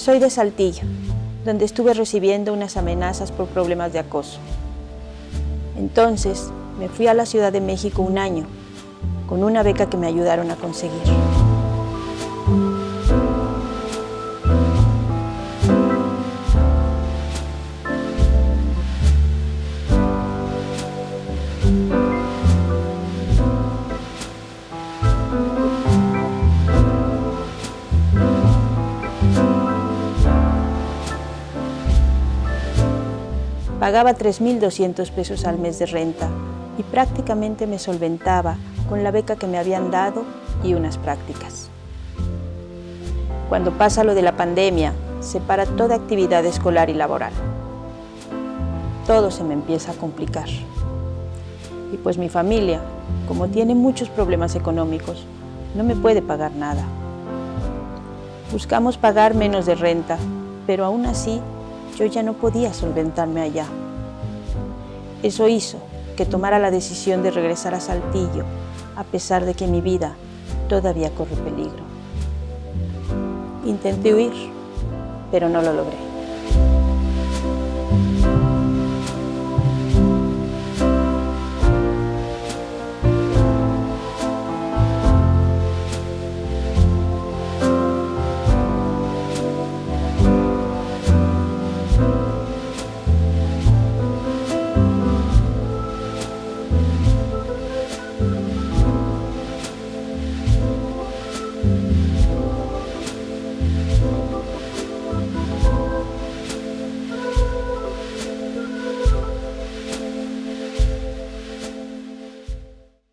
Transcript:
Soy de Saltillo, donde estuve recibiendo unas amenazas por problemas de acoso. Entonces me fui a la Ciudad de México un año, con una beca que me ayudaron a conseguir. Pagaba 3.200 pesos al mes de renta y prácticamente me solventaba con la beca que me habían dado y unas prácticas. Cuando pasa lo de la pandemia, se para toda actividad escolar y laboral. Todo se me empieza a complicar. Y pues mi familia, como tiene muchos problemas económicos, no me puede pagar nada. Buscamos pagar menos de renta, pero aún así yo ya no podía solventarme allá. Eso hizo que tomara la decisión de regresar a Saltillo, a pesar de que mi vida todavía corre peligro. Intenté huir, pero no lo logré.